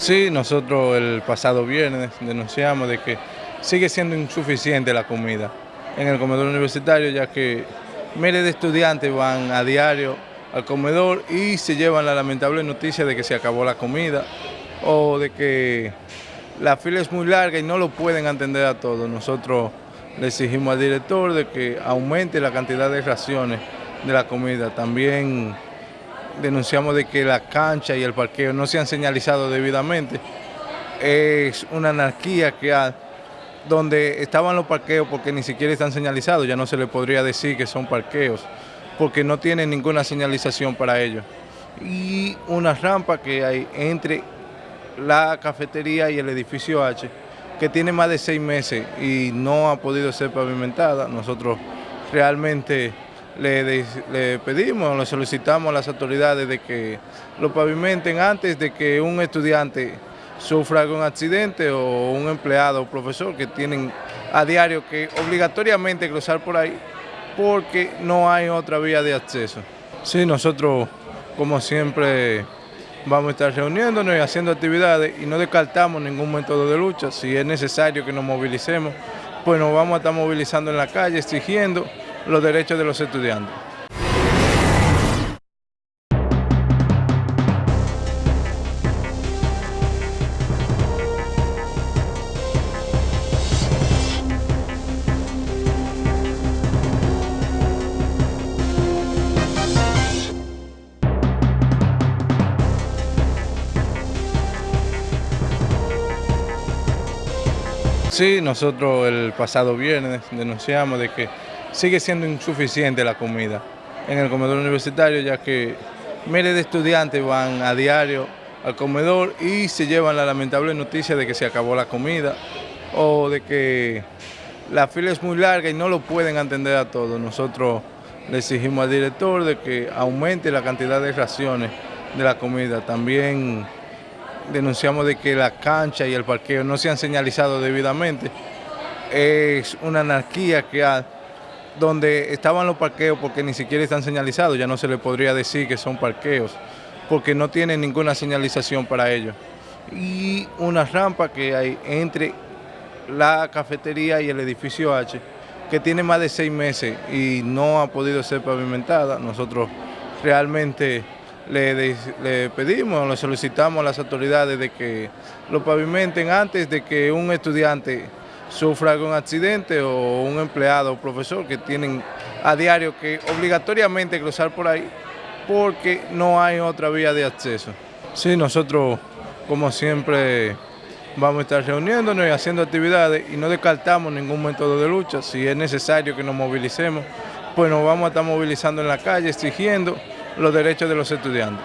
Sí, nosotros el pasado viernes denunciamos de que sigue siendo insuficiente la comida en el comedor universitario, ya que miles de estudiantes van a diario al comedor y se llevan la lamentable noticia de que se acabó la comida o de que la fila es muy larga y no lo pueden atender a todos. Nosotros le exigimos al director de que aumente la cantidad de raciones de la comida. También denunciamos de que la cancha y el parqueo no se han señalizado debidamente. Es una anarquía que hay, donde estaban los parqueos porque ni siquiera están señalizados, ya no se le podría decir que son parqueos, porque no tienen ninguna señalización para ellos. Y una rampa que hay entre la cafetería y el edificio H, que tiene más de seis meses y no ha podido ser pavimentada. Nosotros realmente le, pedimos, le solicitamos a las autoridades de que lo pavimenten antes de que un estudiante sufra algún accidente o un empleado o profesor que tienen a diario que obligatoriamente cruzar por ahí porque no hay otra vía de acceso. Sí, nosotros como siempre vamos a estar reuniéndonos y haciendo actividades y no descartamos ningún método de lucha. Si es necesario que nos movilicemos, pues nos vamos a estar movilizando en la calle, exigiendo los derechos de los estudiantes. Sí, nosotros el pasado viernes denunciamos de que sigue siendo insuficiente la comida en el comedor universitario, ya que miles de estudiantes van a diario al comedor y se llevan la lamentable noticia de que se acabó la comida o de que la fila es muy larga y no lo pueden atender a todos. Nosotros le exigimos al director de que aumente la cantidad de raciones de la comida. También denunciamos de que la cancha y el parqueo no se han señalizado debidamente. Es una anarquía que hay, donde estaban los parqueos porque ni siquiera están señalizados, ya no se le podría decir que son parqueos, porque no tienen ninguna señalización para ellos. Y una rampa que hay entre la cafetería y el edificio H, que tiene más de seis meses y no ha podido ser pavimentada. Nosotros realmente le, pedimos, le solicitamos a las autoridades de que lo pavimenten antes de que un estudiante sufra algún accidente o un empleado o profesor que tienen a diario que obligatoriamente cruzar por ahí porque no hay otra vía de acceso. Sí, nosotros como siempre vamos a estar reuniéndonos y haciendo actividades y no descartamos ningún método de lucha. Si es necesario que nos movilicemos, pues nos vamos a estar movilizando en la calle, exigiendo los derechos de los estudiantes.